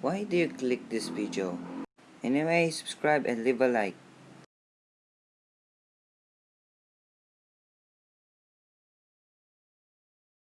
Why do you click this video? Anyway, subscribe and leave a like.